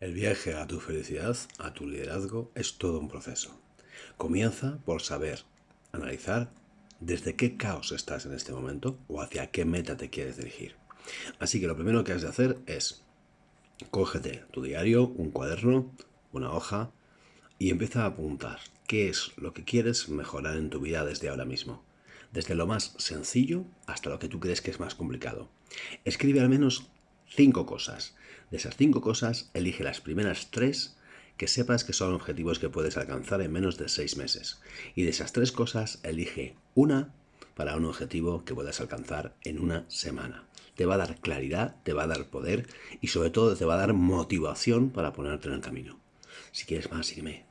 El viaje a tu felicidad, a tu liderazgo, es todo un proceso. Comienza por saber, analizar desde qué caos estás en este momento o hacia qué meta te quieres dirigir. Así que lo primero que has de hacer es cógete tu diario, un cuaderno, una hoja y empieza a apuntar qué es lo que quieres mejorar en tu vida desde ahora mismo. Desde lo más sencillo hasta lo que tú crees que es más complicado. Escribe al menos cinco cosas. De esas cinco cosas, elige las primeras tres que sepas que son objetivos que puedes alcanzar en menos de seis meses. Y de esas tres cosas, elige una para un objetivo que puedas alcanzar en una semana. Te va a dar claridad, te va a dar poder y sobre todo te va a dar motivación para ponerte en el camino. Si quieres más, sígueme.